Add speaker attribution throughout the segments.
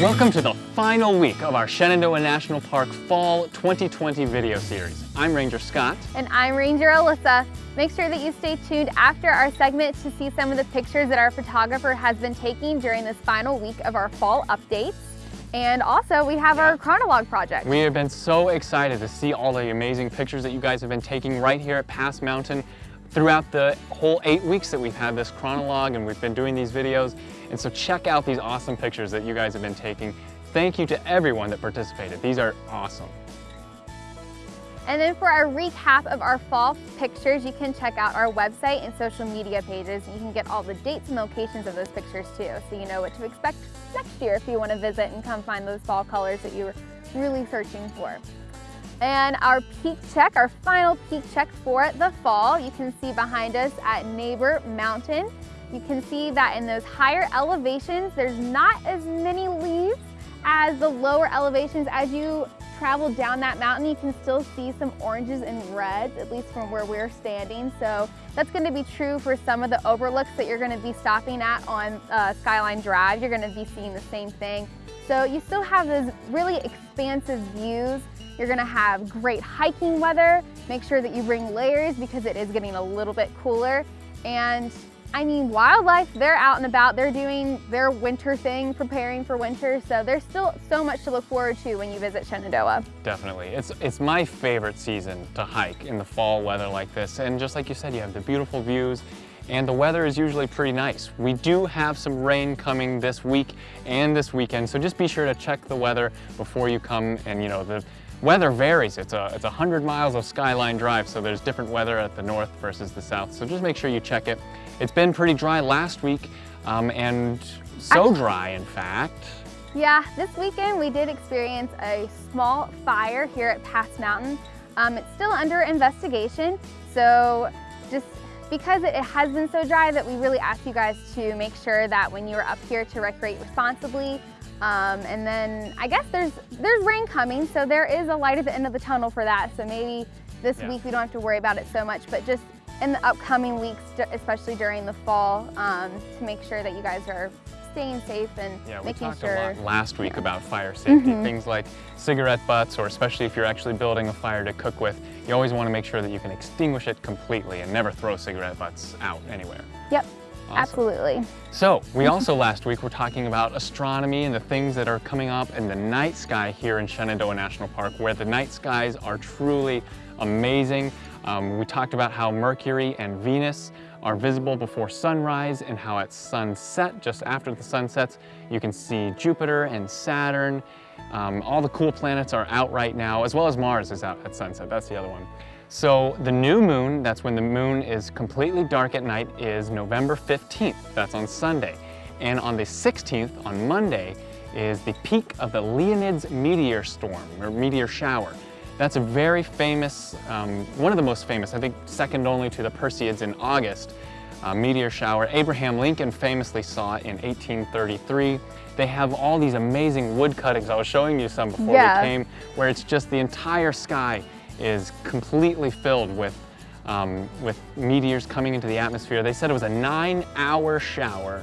Speaker 1: Welcome to the final week of our Shenandoah National Park Fall 2020 video series. I'm Ranger Scott.
Speaker 2: And I'm Ranger Alyssa. Make sure that you stay tuned after our segment to see some of the pictures that our photographer has been taking during this final week of our fall updates. And also we have yeah. our Chronolog project.
Speaker 1: We have been so excited to see all the amazing pictures that you guys have been taking right here at Pass Mountain throughout the whole eight weeks that we've had this Chronolog and we've been doing these videos. And so check out these awesome pictures that you guys have been taking. Thank you to everyone that participated. These are awesome.
Speaker 2: And then for our recap of our fall pictures, you can check out our website and social media pages. You can get all the dates and locations of those pictures too, so you know what to expect next year if you want to visit and come find those fall colors that you were really searching for. And our peak check, our final peak check for the fall, you can see behind us at Neighbor Mountain. You can see that in those higher elevations, there's not as many leaves as the lower elevations as you travel down that mountain, you can still see some oranges and reds, at least from where we're standing. So that's gonna be true for some of the overlooks that you're gonna be stopping at on uh, Skyline Drive. You're gonna be seeing the same thing. So you still have those really expansive views. You're gonna have great hiking weather. Make sure that you bring layers because it is getting a little bit cooler. And I mean, wildlife, they're out and about, they're doing their winter thing, preparing for winter, so there's still so much to look forward to when you visit Shenandoah.
Speaker 1: Definitely. It's, it's my favorite season to hike in the fall weather like this, and just like you said, you have the beautiful views, and the weather is usually pretty nice. We do have some rain coming this week and this weekend, so just be sure to check the weather before you come and, you know, the Weather varies. It's a, it's 100 miles of Skyline Drive, so there's different weather at the north versus the south. So just make sure you check it. It's been pretty dry last week, um, and so dry, in fact.
Speaker 2: Yeah, this weekend we did experience a small fire here at Pass Mountain. Um, it's still under investigation, so just because it has been so dry that we really ask you guys to make sure that when you're up here to recreate responsibly, um, and then I guess there's there's rain coming, so there is a light at the end of the tunnel for that. So maybe this yeah. week we don't have to worry about it so much, but just in the upcoming weeks, especially during the fall, um, to make sure that you guys are staying safe and
Speaker 1: yeah,
Speaker 2: making
Speaker 1: sure.
Speaker 2: Yeah,
Speaker 1: we talked a lot last week yeah. about fire safety, mm -hmm. things like cigarette butts, or especially if you're actually building a fire to cook with, you always want to make sure that you can extinguish it completely and never throw cigarette butts out anywhere.
Speaker 2: Yep. Awesome. Absolutely.
Speaker 1: So we also last week were talking about astronomy and the things that are coming up in the night sky here in Shenandoah National Park where the night skies are truly amazing. Um, we talked about how Mercury and Venus are visible before sunrise and how at sunset, just after the sun sets, you can see Jupiter and Saturn. Um, all the cool planets are out right now, as well as Mars is out at sunset. That's the other one. So the new moon, that's when the moon is completely dark at night, is November 15th. That's on Sunday. And on the 16th, on Monday, is the peak of the Leonids meteor storm, or meteor shower. That's a very famous, um, one of the most famous, I think second only to the Perseids in August, uh, meteor shower. Abraham Lincoln famously saw it in 1833. They have all these amazing wood cuttings. I was showing you some before yeah. we came, where it's just the entire sky is completely filled with, um, with meteors coming into the atmosphere. They said it was a nine hour shower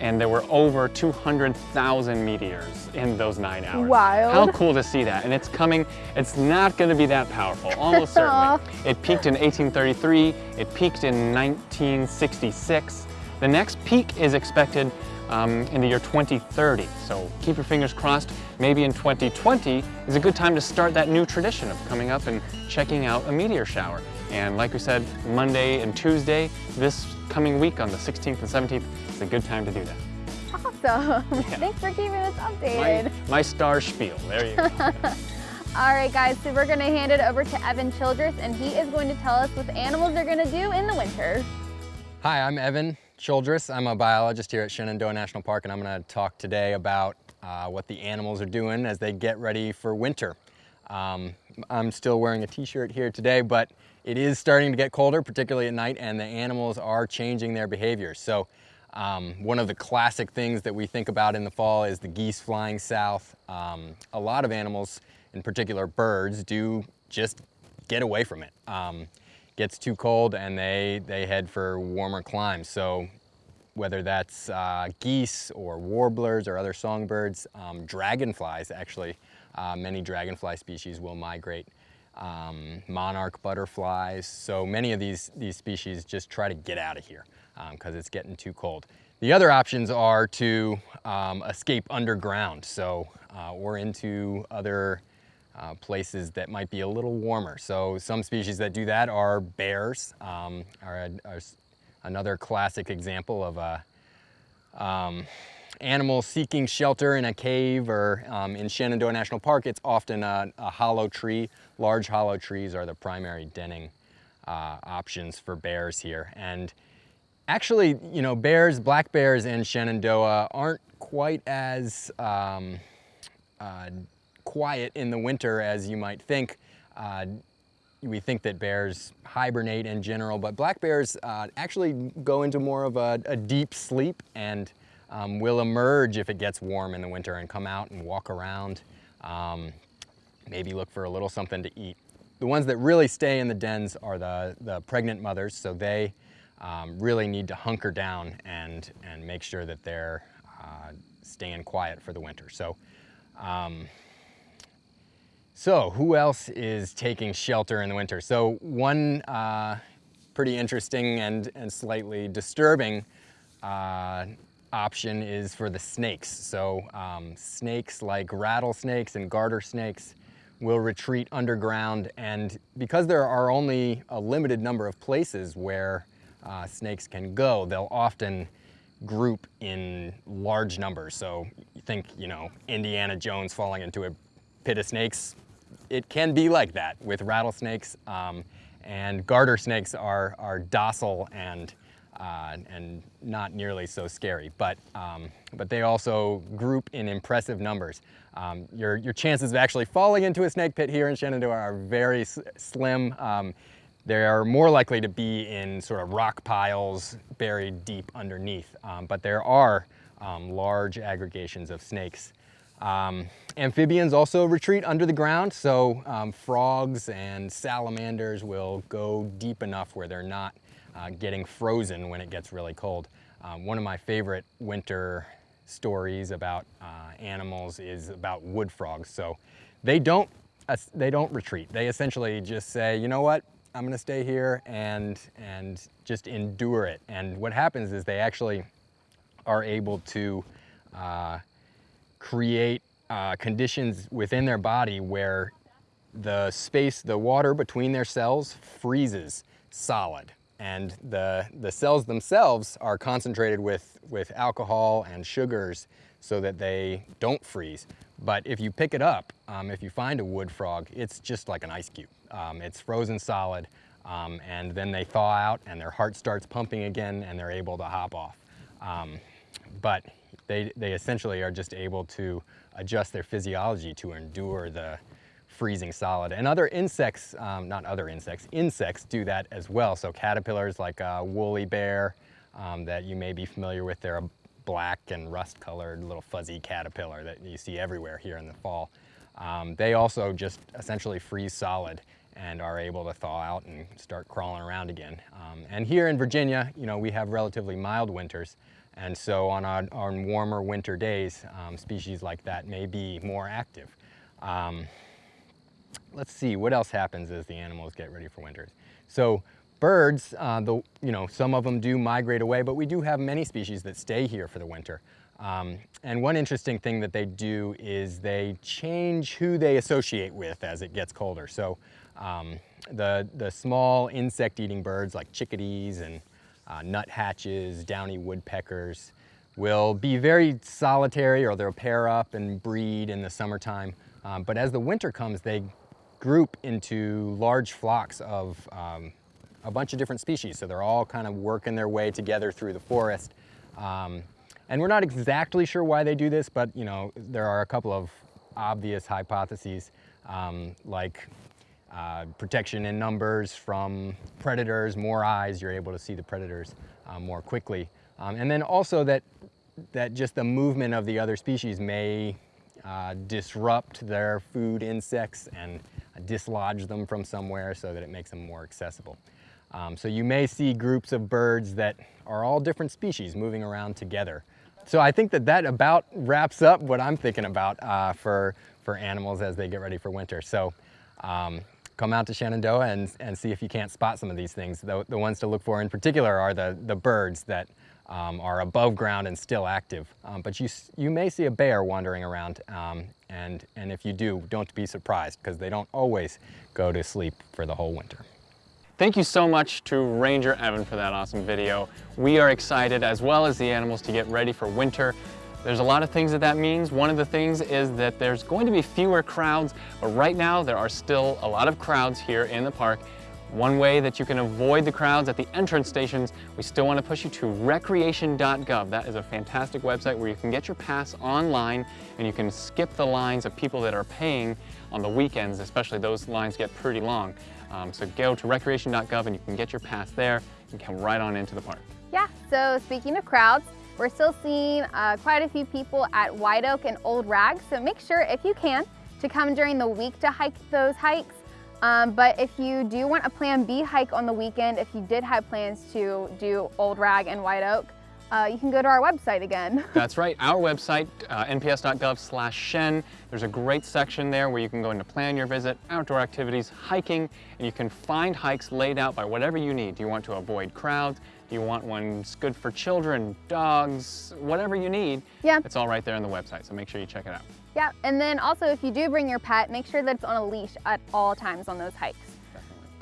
Speaker 1: and there were over 200,000 meteors in those nine hours.
Speaker 2: Wild.
Speaker 1: How cool to see that. And it's coming, it's not gonna be that powerful, almost certainly. It peaked in 1833, it peaked in 1966. The next peak is expected um, in the year 2030. So keep your fingers crossed. Maybe in 2020 is a good time to start that new tradition of coming up and checking out a meteor shower. And like we said, Monday and Tuesday, this coming week on the 16th and 17th, is a good time to do that.
Speaker 2: Awesome. Yeah. Thanks for keeping us updated.
Speaker 1: My, my star spiel. There you go.
Speaker 2: All right, guys, so we're going to hand it over to Evan Childress, and he is going to tell us what the animals are going to do in the winter.
Speaker 3: Hi, I'm Evan Childress. I'm a biologist here at Shenandoah National Park and I'm going to talk today about uh, what the animals are doing as they get ready for winter. Um, I'm still wearing a t-shirt here today, but it is starting to get colder, particularly at night, and the animals are changing their behavior. So um, one of the classic things that we think about in the fall is the geese flying south. Um, a lot of animals, in particular birds, do just get away from it. Um, gets too cold and they, they head for warmer climes. So whether that's uh, geese or warblers or other songbirds, um, dragonflies actually, uh, many dragonfly species will migrate, um, monarch butterflies. So many of these, these species just try to get out of here because um, it's getting too cold. The other options are to um, escape underground, so uh, or into other uh, places that might be a little warmer. So some species that do that are bears, um, are, a, are, another classic example of a um, animal seeking shelter in a cave or um, in Shenandoah National Park, it's often a, a, hollow tree. Large hollow trees are the primary denning uh, options for bears here. And actually, you know, bears, black bears in Shenandoah aren't quite as um, uh, quiet in the winter as you might think. Uh, we think that bears hibernate in general, but black bears uh, actually go into more of a, a deep sleep and um, will emerge if it gets warm in the winter and come out and walk around, um, maybe look for a little something to eat. The ones that really stay in the dens are the, the pregnant mothers, so they um, really need to hunker down and, and make sure that they're uh, staying quiet for the winter. So um, so who else is taking shelter in the winter? So one uh, pretty interesting and, and slightly disturbing uh, option is for the snakes. So um, snakes like rattlesnakes and garter snakes will retreat underground and because there are only a limited number of places where uh, snakes can go, they'll often group in large numbers. So you think, you know, Indiana Jones falling into a pit of snakes, it can be like that with rattlesnakes. Um, and garter snakes are, are docile and, uh, and not nearly so scary, but, um, but they also group in impressive numbers. Um, your, your chances of actually falling into a snake pit here in Shenandoah are very slim. They are more likely to be in sort of rock piles buried deep underneath, um, but there are um, large aggregations of snakes um, amphibians also retreat under the ground, so um, frogs and salamanders will go deep enough where they're not uh, getting frozen when it gets really cold. Um, one of my favorite winter stories about uh, animals is about wood frogs. So they don't, uh, they don't retreat. They essentially just say, you know what, I'm gonna stay here and, and just endure it. And what happens is they actually are able to uh, create uh, conditions within their body where the space, the water between their cells freezes solid. And the, the cells themselves are concentrated with, with alcohol and sugars so that they don't freeze. But if you pick it up, um, if you find a wood frog, it's just like an ice cube. Um, it's frozen solid, um, and then they thaw out and their heart starts pumping again and they're able to hop off. Um, but they, they essentially are just able to adjust their physiology to endure the freezing solid. And other insects, um, not other insects, insects do that as well. So caterpillars like a woolly bear um, that you may be familiar with, they're a black and rust colored little fuzzy caterpillar that you see everywhere here in the fall. Um, they also just essentially freeze solid and are able to thaw out and start crawling around again. Um, and here in Virginia, you know, we have relatively mild winters, and so on, our, on warmer winter days, um, species like that may be more active. Um, let's see, what else happens as the animals get ready for winters? So birds, uh, the, you know, some of them do migrate away, but we do have many species that stay here for the winter. Um, and one interesting thing that they do is they change who they associate with as it gets colder. So um, the, the small insect-eating birds like chickadees and uh, nuthatches, downy woodpeckers, will be very solitary or they'll pair up and breed in the summertime. Um, but as the winter comes, they group into large flocks of um, a bunch of different species. So they're all kind of working their way together through the forest. Um, and we're not exactly sure why they do this, but you know, there are a couple of obvious hypotheses, um, like uh, protection in numbers from predators, more eyes, you're able to see the predators uh, more quickly. Um, and then also that, that just the movement of the other species may uh, disrupt their food insects and dislodge them from somewhere so that it makes them more accessible. Um, so you may see groups of birds that are all different species moving around together. So I think that that about wraps up what I'm thinking about uh, for, for animals as they get ready for winter. So um, come out to Shenandoah and, and see if you can't spot some of these things. The, the ones to look for in particular are the, the birds that um, are above ground and still active. Um, but you, you may see a bear wandering around um, and, and if you do, don't be surprised because they don't always go to sleep for the whole winter.
Speaker 1: Thank you so much to Ranger Evan for that awesome video. We are excited, as well as the animals, to get ready for winter. There's a lot of things that that means. One of the things is that there's going to be fewer crowds, but right now there are still a lot of crowds here in the park. One way that you can avoid the crowds at the entrance stations, we still want to push you to recreation.gov. That is a fantastic website where you can get your pass online and you can skip the lines of people that are paying on the weekends, especially those lines get pretty long. Um, so go to recreation.gov and you can get your pass there and come right on into the park.
Speaker 2: Yeah, so speaking of crowds, we're still seeing uh, quite a few people at White Oak and Old Rag, so make sure if you can to come during the week to hike those hikes. Um, but if you do want a plan B hike on the weekend, if you did have plans to do Old Rag and White Oak, uh, you can go to our website again.
Speaker 1: That's right, our website, uh, nps.gov slash shen. There's a great section there where you can go in to plan your visit, outdoor activities, hiking, and you can find hikes laid out by whatever you need. Do you want to avoid crowds? Do you want ones good for children, dogs, whatever you need?
Speaker 2: Yeah.
Speaker 1: It's all right there on the website, so make sure you check it out.
Speaker 2: Yeah, and then also if you do bring your pet, make sure that it's on a leash at all times on those hikes.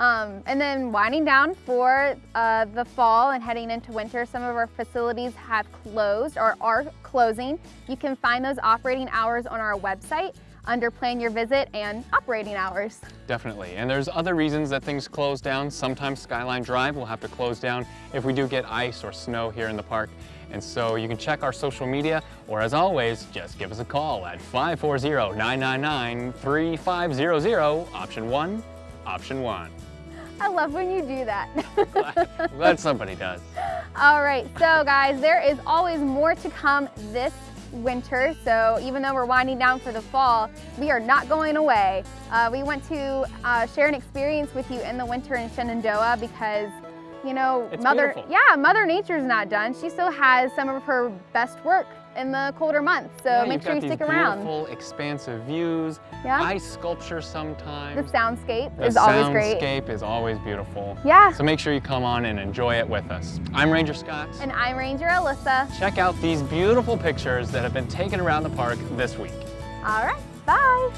Speaker 2: Um, and then winding down for uh, the fall and heading into winter, some of our facilities have closed or are closing. You can find those operating hours on our website under plan your visit and operating hours.
Speaker 1: Definitely, and there's other reasons that things close down. Sometimes Skyline Drive will have to close down if we do get ice or snow here in the park. And so you can check our social media, or as always, just give us a call at 540-999-3500, option one, option one.
Speaker 2: I love when you do that.
Speaker 1: glad, glad somebody does.
Speaker 2: All right, so guys, there is always more to come this winter. So even though we're winding down for the fall, we are not going away. Uh, we want to uh, share an experience with you in the winter in Shenandoah because you know,
Speaker 1: it's
Speaker 2: Mother,
Speaker 1: beautiful.
Speaker 2: yeah, Mother Nature's not done. She still has some of her best work in the colder months. So
Speaker 1: yeah,
Speaker 2: make sure you stick around.
Speaker 1: Beautiful, expansive views.
Speaker 2: Yeah.
Speaker 1: Ice sculpture sometimes.
Speaker 2: The soundscape
Speaker 1: the
Speaker 2: is always great.
Speaker 1: The soundscape is always beautiful.
Speaker 2: Yeah.
Speaker 1: So make sure you come on and enjoy it with us. I'm Ranger Scott.
Speaker 2: And I'm Ranger Alyssa.
Speaker 1: Check out these beautiful pictures that have been taken around the park this week.
Speaker 2: All right, bye.